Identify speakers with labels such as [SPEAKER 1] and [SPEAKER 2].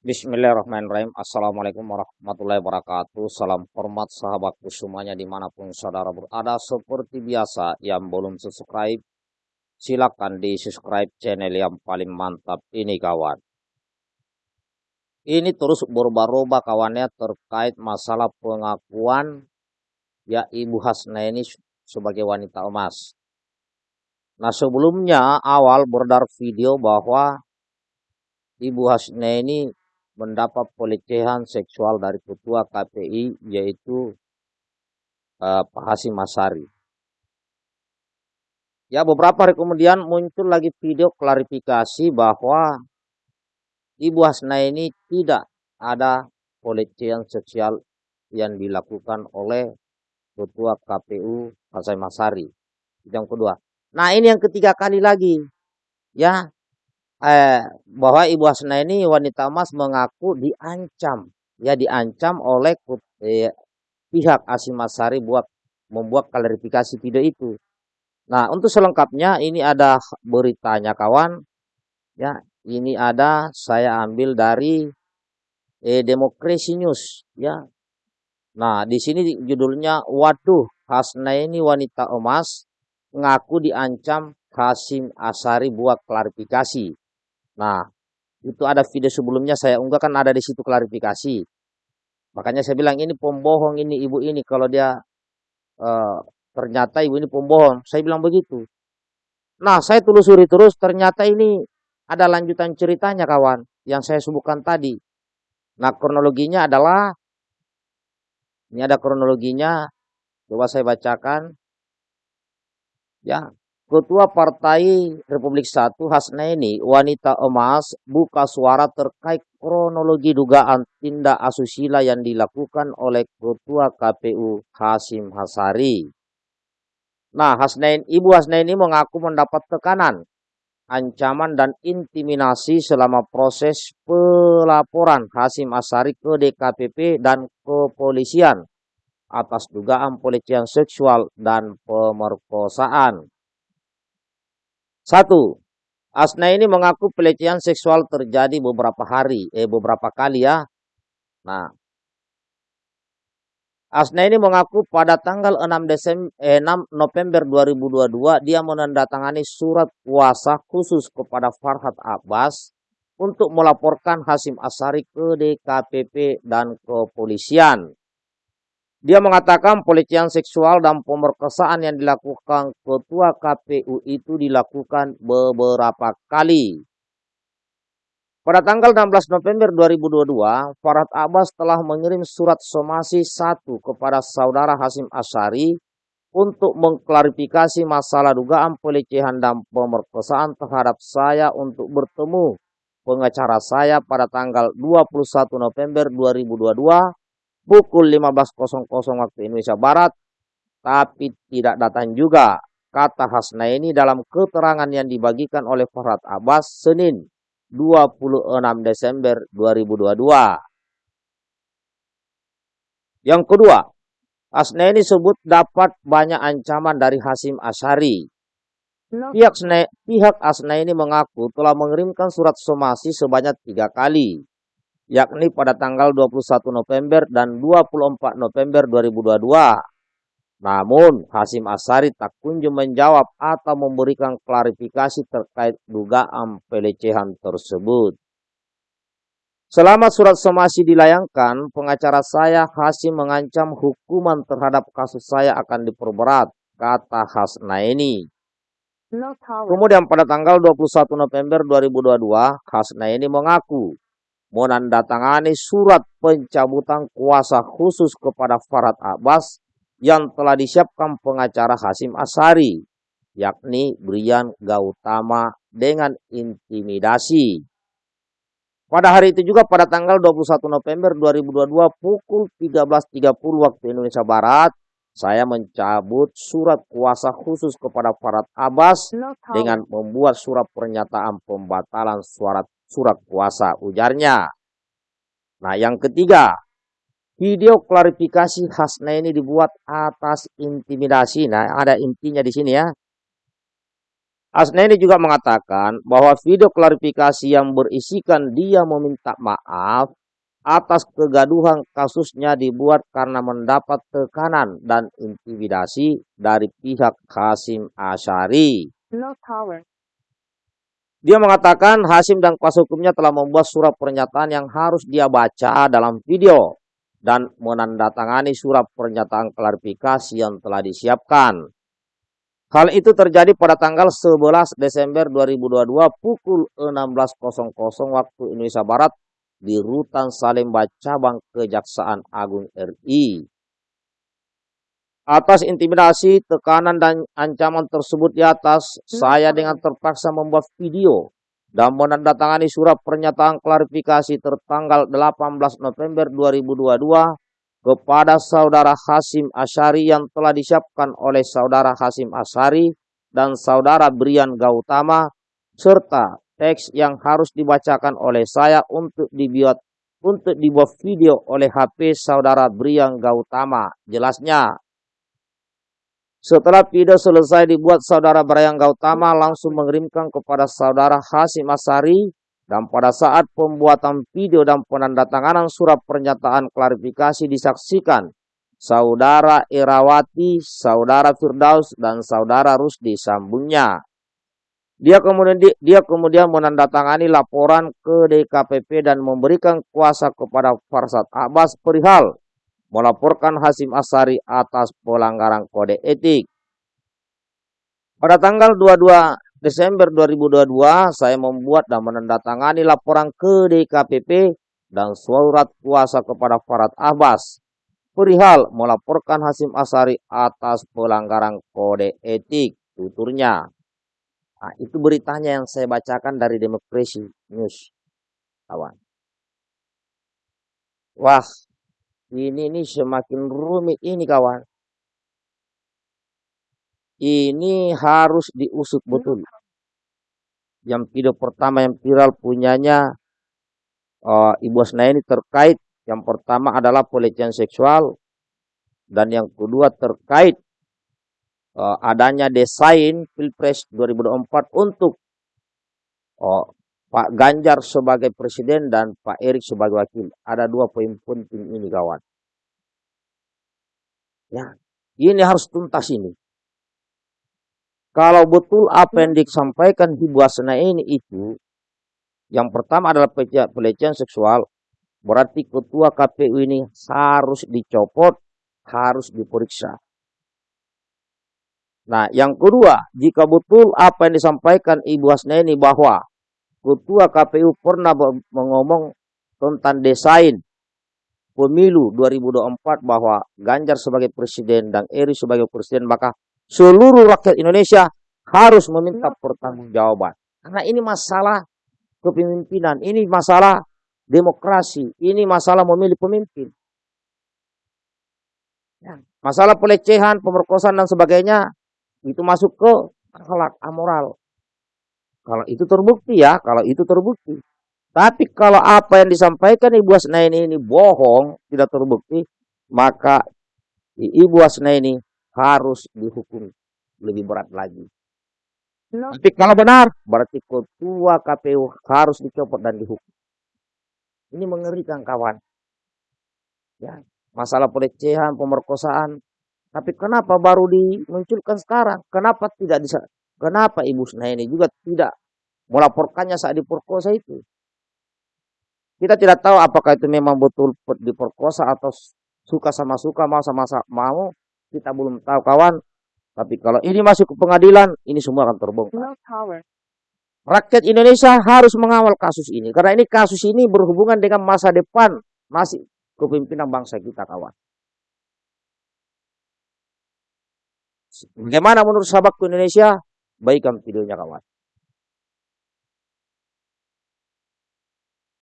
[SPEAKER 1] Bismillahirrahmanirrahim. Assalamualaikum warahmatullahi wabarakatuh. Salam hormat sahabatku semuanya di mana pun saudara berada. Seperti biasa yang belum subscribe, silakan di subscribe channel yang paling mantap ini kawan. Ini terus berubah-ubah kawannya terkait masalah pengakuan ya Ibu Hasna ini sebagai wanita emas. Nah sebelumnya awal beredar video bahwa Ibu Hasna ini mendapat pelecehan seksual dari ketua KPI yaitu uh, Pak Hasim Masari. Ya beberapa hari kemudian muncul lagi video klarifikasi bahwa Ibu Hasna ini tidak ada pelecehan seksual yang dilakukan oleh ketua KPU Hasim Masari. Yang kedua, Nah ini yang ketiga kali lagi ya eh, bahwa Ibu Hasna ini wanita emas mengaku diancam ya diancam oleh eh, pihak Asimasari buat membuat klarifikasi video itu. Nah untuk selengkapnya ini ada beritanya kawan ya ini ada saya ambil dari eh, Demokrasi News ya. Nah di sini judulnya waduh Hasna ini wanita emas ngaku diancam Hasim Asari buat klarifikasi. Nah, itu ada video sebelumnya saya unggah kan ada di situ klarifikasi. Makanya saya bilang ini pembohong ini ibu ini kalau dia uh, ternyata ibu ini pembohong. Saya bilang begitu. Nah, saya telusuri terus ternyata ini ada lanjutan ceritanya kawan yang saya sebutkan tadi. Nah, kronologinya adalah ini ada kronologinya. Coba saya bacakan. Ya, Ketua Partai Republik Satu Hasnaini wanita emas buka suara terkait kronologi dugaan tindak asusila yang dilakukan oleh Ketua KPU Hasim Hasari. Nah, Hasnain, Ibu Hasnaini mengaku mendapat tekanan, ancaman dan intimidasi selama proses pelaporan Hasim Asari ke DKPP dan kepolisian atas dugaan pelecehan seksual dan pemerkosaan. Satu, Asna ini mengaku pelecehan seksual terjadi beberapa hari, eh beberapa kali ya. Nah, Asna ini mengaku pada tanggal 6 Desember eh, 6 November 2022 dia menandatangani surat kuasa khusus kepada Farhad Abbas untuk melaporkan Hasim Asari ke DKPP dan kepolisian. Dia mengatakan pelecehan seksual dan pemerkosaan yang dilakukan ketua KPU itu dilakukan beberapa kali. Pada tanggal 16 November 2022, Farad Abbas telah mengirim surat somasi satu kepada saudara Hasim Asyari untuk mengklarifikasi masalah dugaan pelecehan dan pemerkosaan terhadap saya untuk bertemu pengacara saya pada tanggal 21 November 2022 pukul 15.00 waktu Indonesia Barat, tapi tidak datang juga, kata Hasna ini dalam keterangan yang dibagikan oleh Farhad Abbas Senin 26 Desember 2022. Yang kedua, Hasna ini sebut dapat banyak ancaman dari Hasim Asyari. Pihak, pihak Asna ini mengaku telah mengirimkan surat somasi sebanyak tiga kali yakni pada tanggal 21 November dan 24 November 2022. Namun, Hasim Asari tak kunjung menjawab atau memberikan klarifikasi terkait dugaan pelecehan tersebut. Selama surat somasi dilayangkan, pengacara saya Hasim mengancam hukuman terhadap kasus saya akan diperberat, kata Hasnaini. Kemudian pada tanggal 21 November 2022, Hasnaini mengaku menandatangani surat pencabutan kuasa khusus kepada Farad Abbas yang telah disiapkan pengacara Hasim Asari, yakni Brian Gautama dengan intimidasi. Pada hari itu juga pada tanggal 21 November 2022 pukul 13.30 waktu Indonesia Barat, saya mencabut surat kuasa khusus kepada Farad Abbas dengan membuat surat pernyataan pembatalan surat surat kuasa ujarnya. Nah yang ketiga, video klarifikasi Hasna ini dibuat atas intimidasi. Nah ada intinya di sini ya. Asnaini juga mengatakan bahwa video klarifikasi yang berisikan dia meminta maaf atas kegaduhan kasusnya dibuat karena mendapat tekanan dan intimidasi dari pihak Hasim Asyari. Dia mengatakan Hasim dan kuasa hukumnya telah membuat surat pernyataan yang harus dia baca dalam video dan menandatangani surat pernyataan klarifikasi yang telah disiapkan. Hal itu terjadi pada tanggal 11 Desember 2022 pukul 16.00 waktu Indonesia Barat di Rutan Salemba Cabang Kejaksaan Agung RI. Atas intimidasi, tekanan, dan ancaman tersebut di atas, saya dengan terpaksa membuat video dan menandatangani surat pernyataan klarifikasi tertanggal 18 November 2022 kepada saudara Hasim Asyari yang telah disiapkan oleh saudara Hasim Asyari dan saudara Brian Gautama serta teks yang harus dibacakan oleh saya untuk dibuat untuk dibuat video oleh HP saudara Brian Gautama. Jelasnya, setelah video selesai dibuat, saudara Brian Gautama langsung mengirimkan kepada saudara Hasim Asari dan pada saat pembuatan video dan penandatanganan surat pernyataan klarifikasi disaksikan saudara Irawati, saudara Firdaus, dan saudara Rusdi sambungnya. Dia kemudian dia kemudian menandatangani laporan ke DKPP dan memberikan kuasa kepada Farsad Abbas perihal melaporkan Hasim Asari atas pelanggaran kode etik. Pada tanggal 22 Desember 2022, saya membuat dan menandatangani laporan ke DKPP dan surat kuasa kepada Farad Abbas perihal melaporkan Hasim Asari atas pelanggaran kode etik tuturnya. Nah, itu beritanya yang saya bacakan dari Demokrasi News, kawan. Wah, ini ini semakin rumit ini, kawan. Ini harus diusut betul. Yang video pertama yang viral punyanya uh, Ibu Asna ini terkait. Yang pertama adalah pelecehan seksual. Dan yang kedua terkait uh, adanya desain Pilpres 2024 untuk uh, Pak Ganjar sebagai presiden dan Pak Erik sebagai wakil. Ada dua poin penting ini kawan. Ya, ini harus tuntas ini. Kalau betul apa yang disampaikan di Buasana ini itu, yang pertama adalah pelecehan seksual, berarti ketua KPU ini harus dicopot, harus diperiksa. Nah, yang kedua, jika betul apa yang disampaikan Ibu Hasnani bahwa Ketua KPU pernah mengomong tentang desain pemilu 2024 bahwa Ganjar sebagai presiden dan Eri sebagai presiden, maka seluruh rakyat Indonesia harus meminta pertanggungjawaban. Karena ini masalah kepemimpinan, ini masalah demokrasi, ini masalah memilih pemimpin. Ya, masalah pelecehan, pemerkosaan dan sebagainya itu masuk ke akhlak amoral. Kalau itu terbukti ya, kalau itu terbukti. Tapi kalau apa yang disampaikan Ibu Asnaini ini bohong, tidak terbukti, maka Ibu Asnaini harus dihukum lebih berat lagi. No. Tapi kalau benar, berarti ketua KPU harus dicopot dan dihukum. Ini mengerikan kawan. Ya, masalah pelecehan, pemerkosaan, tapi kenapa baru dimunculkan sekarang? Kenapa tidak bisa? Kenapa Ibu ini juga tidak melaporkannya saat diperkosa itu? Kita tidak tahu apakah itu memang betul diperkosa atau suka sama suka, mau sama mau. Kita belum tahu kawan. Tapi kalau ini masuk ke pengadilan, ini semua akan terbongkar. Rakyat Indonesia harus mengawal kasus ini. Karena ini kasus ini berhubungan dengan masa depan masih kepemimpinan bangsa kita kawan. Bagaimana menurut sahabatku Indonesia? Baikkan videonya kawan.